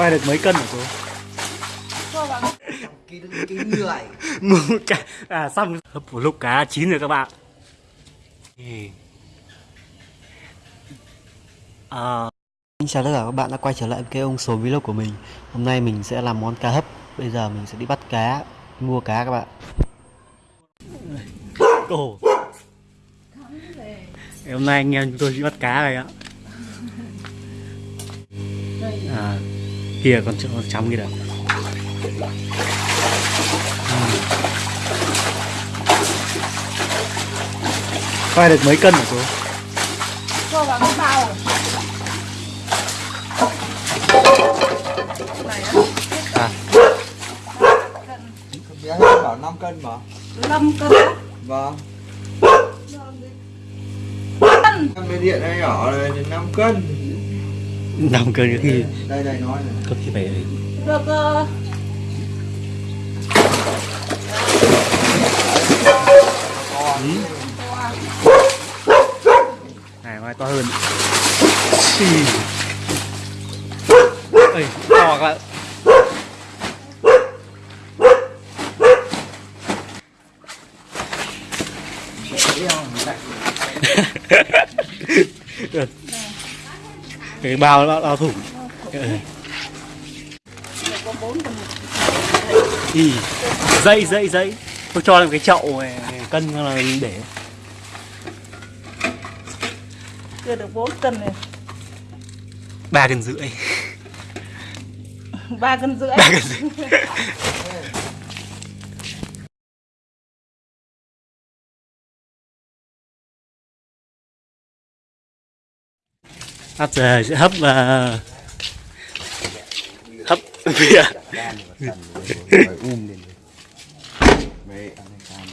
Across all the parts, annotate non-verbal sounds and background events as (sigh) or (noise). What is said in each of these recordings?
Quay được mấy cân hả? Ký ký người. Cá À xong. Hấp một lúc cá chín rồi các bạn. À, Xin chào tất cả các bạn đã quay trở lại với cái ông số vlog của mình. Hôm nay mình sẽ làm món cá hấp. Bây giờ mình sẽ đi bắt cá Mua cá các bạn. Cổ Hôm nay anh em chúng tôi đi bắt cá này ạ. À, Kia con con chấm kia đâu Quay được mấy cân hả cô? cho vào cái bao này á À, Bé bảo 5 cân mà. Năm cân á? Vâng. Cân. Em bên điện này nhỏ này thì 5 cân 5 cân có khi Đây đây nói này có khi phải được ờ, Ừ. Này mai to hơn. Xì. Ê, to các bạn Được. Cái bao nó bao thủng Ừ. dây dây dây. Tôi cho lên cái chậu này, cân là mình để. Chưa được bốn cân này. Ba cân rưỡi. Ba cân rưỡi. Ba cân rưỡi (laughs)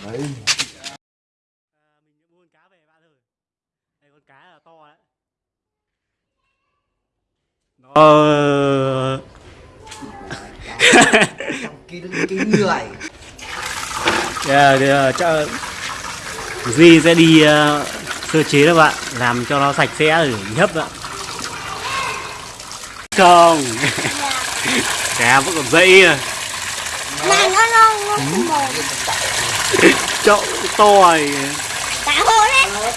ơi đây con cá là to đấy nó Ký cái người yeah, yeah, chắc Duy sẽ đi uh, sơ chế các bạn làm cho nó sạch sẽ để hấp ạ không? (laughs) Cá vẫn còn dậy à. Này nó nó nó không mồm chậu to này Cả hồ đấy.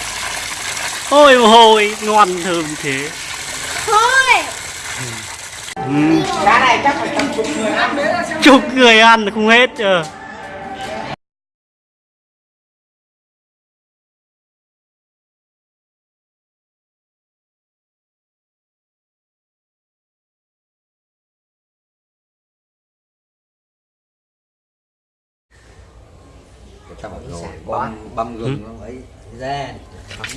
Ôi hồi ngon thơm thế. Thôi. Ừ. Cá này chắc phải chục người ăn đấy chục người ăn không hết chưa Phải rồi Băm, băm gừng nó ấy ra.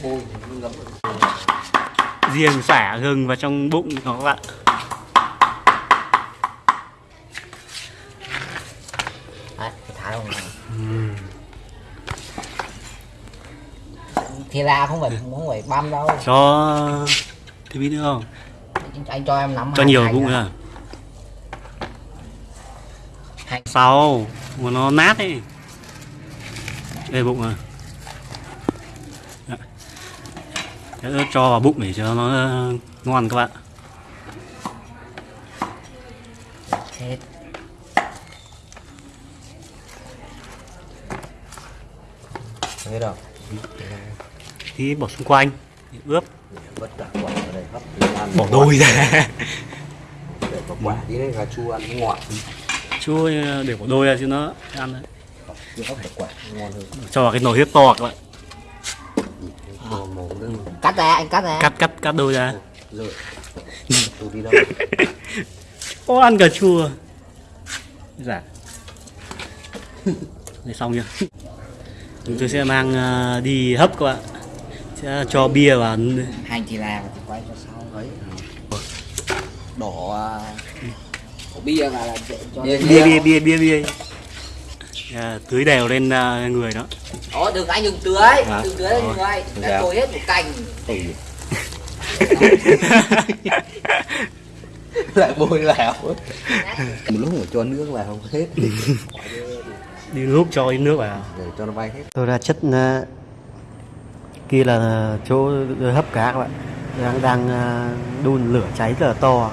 Bôi nó ngấm riêng xả gừng vào trong bụng nó các bạn. Đấy, thả này. thì ra không phải không phải băm đâu. Cho thêm ít nữa không? Anh cho em nắm cho nhiều bụng à. sau mà nó nát ấy đây bụng à Dạ. Thế nó cho vào bụng để cho nó ờ, ngon các bạn. Thế Thế đâu? Tí bỏ xung quanh để ướp. Vất cả quả ở đây hấp bỏ đôi ra. Để quả tí đấy gà chua ăn ngọt. Chua ờ, để bỏ đôi ra chứ nó ăn đấy. Chứ hấp được quả ngon hơn cho vào cái nồi hiếp to các bạn. Cắt ra anh cắt ra. Cắt cắt cắt đôi ra. Rồi. Tôi đi đâu có ăn cà chua dạ. Đây xong chưa chúng tôi sẽ mang ờ, đi hấp các bạn. Sẽ cho bia vào hành thì là thì quay cho sau. Đấy. Đổ à, đổ bia vào là để cho Bia- bia bia bia bia bia à, tưới đều lên ờ, người đó. Ồ, đừng anh đừng tưới. Hả? đừng tưới lên người được đã tôi hết một cành. Ừ. (laughs) Lại bôi vào Một lúc mà cho nước vào không hết. Đi lúc cho ít nước vào. Để cho nó bay hết. Tôi đã chất ờ, kia là chỗ hấp cá các bạn. Đang đang ờ, đun lửa cháy rất là to.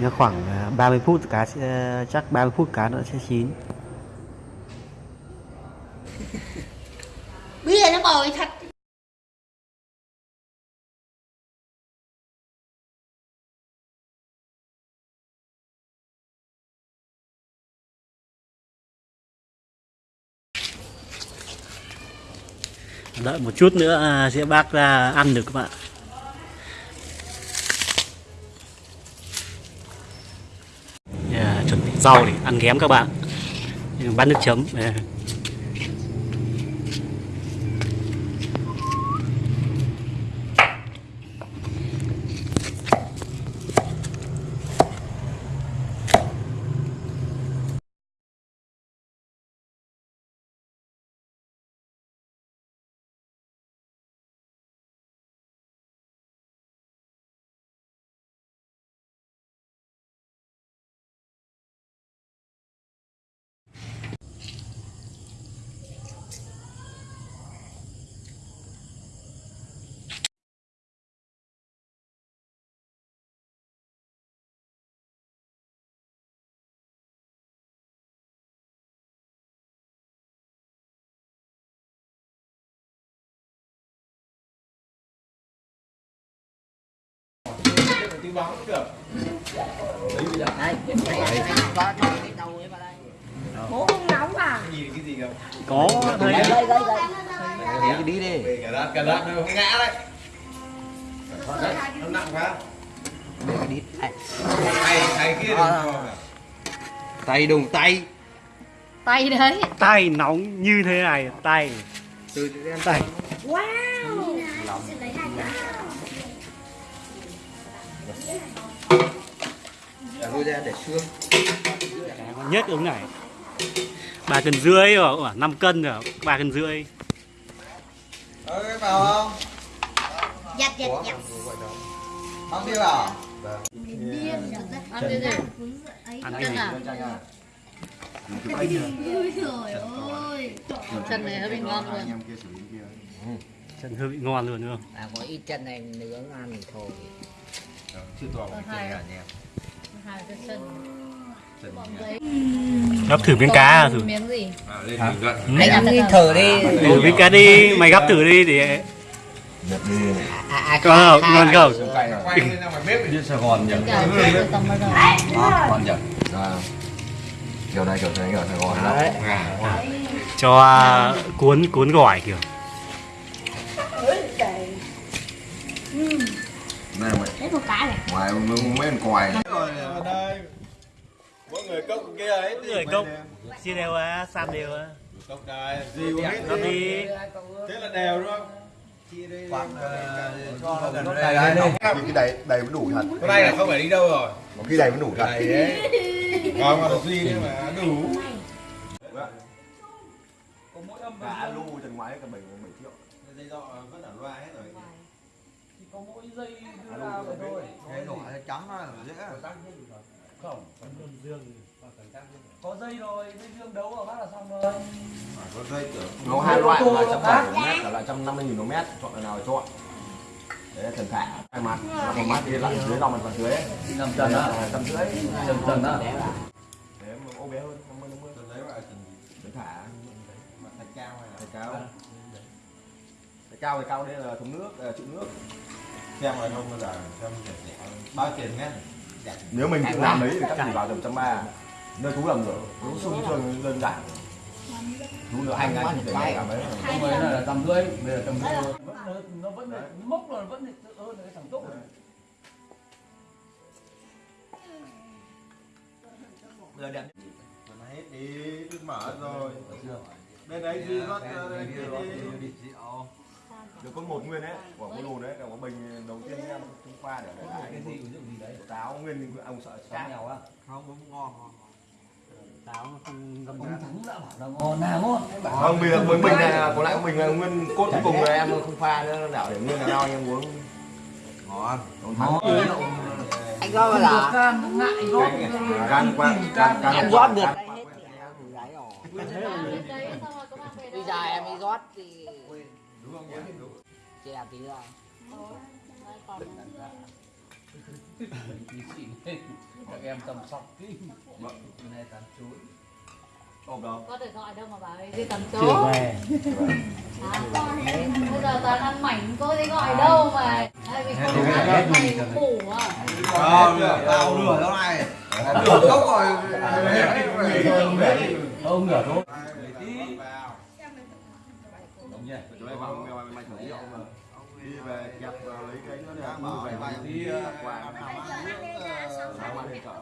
Nhớ khoảng à, 30 phút cá sẽ chắc 30 phút cá nữa sẽ chín Bồi thật. Đợi một chút nữa à, sẽ bác ra ăn được các bạn. Yeah, chuẩn bị rau để ăn ghém các bạn. Bát nước chấm. Yeah. Đây, có cho cái đầu ấy vào đây. Bố không nóng à? Có thấy Đây, đây, đây, đây. Đi đi. Đi Cà rát, cà rát nó không ngã đấy Đấy, nó nặng quá. Cái Đây. Tay, tay kia cả. Tay đùng tay. Tay đấy. Tay nóng như thế này tay. Từ từ tay. Wow Để thôi ra để xương nhất ứng này. Ba cân rưỡi rồi năm cân rồi ba cân rưỡi. Vào không? Giặt giặt giặt Không đi vào Ăn đi đi ăn cái gì Chân này hơi bị ngon luôn. Chân hơi bị ngon luôn đúng không? À, có ít chân này nướng ăn thì thôi. Chưa tỏ cái chân gà nhé Chân gấp thử miếng cá à, thử. Miếng gì? À, lên bình luận Anh ăn đi thử đi. thử miếng cá đi mày gấp thử đi để À, à, ngon không? Ngon không? Quay quay lên ngoài bếp đi. Sài Gòn nhỉ? Nhỉ? À, kiểu này kiểu này kiểu Sài Gòn lắm. cho à, cuốn cuốn gỏi kiểu Này mày, Đấy một cái này ngoài mấy mấy con quài đây Mỗi người cốc kia ấy người cốc chia đều á sam đều á Cốc đây, gì cũng hết nó đi Thế là đều đúng không? Quạt cho nó gần Đây, đây đây, đây. Cái đầy đầy vẫn đủ thật. Cái này là không phải đi đâu rồi Có khi đầy vẫn đủ thật. Đây đấy Còn mà duy nhưng mà đủ Cả lu chân ngoái cả 7 7 triệu. Dây dọ vẫn ở loa hết rồi Cái nó trắng nó là dễ Có dây tưởng Nó hai loại là 170 mét, cả là 150 nghìn mét, chọn là nào chọn. Đấy là thần thả hai mặt, một mặt thì lại dưới lòng mặt phần dưới. ấy. Nằm chân đó Là tầm rưỡi. Chân chân đó Đấy mà ô bé hơn, 50 50. Tôi lấy loại Thần thả. Thạch cao hay là Thạch cao. Thạch cao thì cao đây là thùng nước, ờ, trụ nước. Xem rồi không giờ Xem Bao tiền nghe Rẻ Nếu mình tự làm đấy thì chắc chỉ vào tầm trăm ba. Nơi chú làm rồi, chú xung trường đơn giản. Chú nữa anh anh để làm đấy. Không phải là tầm rưỡi Bây giờ tầm rưỡi Nó vẫn mốc là vẫn tự hơn cái thằng tốt Giờ đẹp. Mà hết đi mở rồi. Bên đấy duy rót kia đi Được con một nguyên đấy, của con lùn đấy, cả có bình đầu tiên em trung khoa để để lại Cái gì ví dụ gì đấy? Táo nguyên ông sợ Cá chát. nghèo á. Không, cũng ngon ngon táo nó không ngâm Ông ra. Thắng đã bảo là ngon nào ngon Không, bây giờ với mình là lại của mình là nguyên cốt cuối cùng là em không pha nữa đảo để nguyên là nào em uống. Ngon. Anh có bao giờ? Can ngại gót gan qua gan gan Em rót được đấy. Đấy. Bây giờ em đi rót thì Đúng không chè tí ra. các em chăm sóc kỹ này tán chuối ôm đâu có thể gọi đâu mà bảo ấy đi tầm chưa chỗ về à, bây giờ toàn ăn mảnh cô thì gọi đâu mà Hay vì không ăn mày ngủ à tao lửa đâu này lửa cốc rồi ông ngửa thôi đúng nhỉ chúng mày vào mày mày thử rượu mà. Đi về kẹp vào lấy cái nó để bảo về mày đi đi qua sáng ăn đi chợ.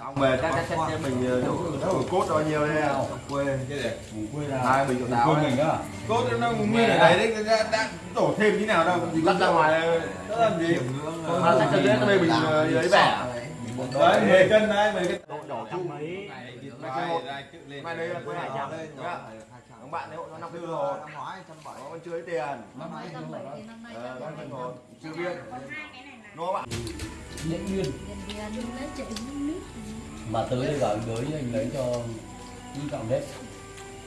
Ông về chắc chắc chắc mình đâu cốt bao nhiêu đây quê. Cái gì? Quê hai bình rượu táo mình á cốt nó cũng nguyên ở đấy đấy đã, đã tổ thêm như nào đâu. Gì cắt ra ngoài nó làm gì? Mà chắc chân đây mình lấy bẻ. đấy 10 cân đấy 10 cân. Đổ trăm mấy mai đây quê hải trăm các bạn đấy hộ nó năm mươi rồi. năm ngoái trăm bảy. Nó vẫn chưa lấy tiền? Năm nay tầm bảy thì năm nay Ờ, nó là vẫn còn chưa biết. nó bạn chạy nước mà tới đây gọi tới anh lấy cho đi cọng nếp.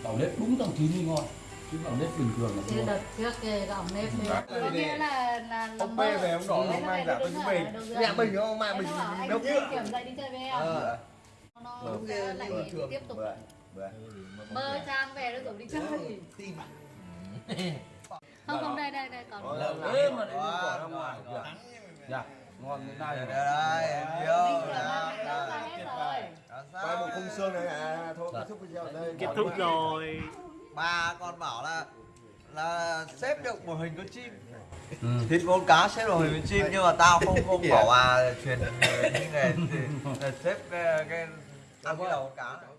Cọng nếp đúng tầm chín đi ngon. Chứ cọng nếp bình thường là ngon. đợt trước gạo nếp đấy có nghĩa là là ông bê về ông đỏ ông mang giả tôi bình nhà mình không? Mang mình đâu kiểm dậy đi chơi với em. Ờ. Nó sẽ lại tiếp tục bơ trang về nó rủ đi chơi. Không không đây đây đây còn ê mà lại bỏ ra ngoài kìa dạ. Ngon thế này đây đây em yêu ra hết rồi. Quay một khung xương này. À thôi kết thúc video đây. Kết thúc rồi. Ba con bảo là là xếp được một hình con chim. Thịt con cá xếp được hình con chim nhưng mà tao không không bảo à truyền như này thì là xếp cái, cái ăn cái đầu con cá. này.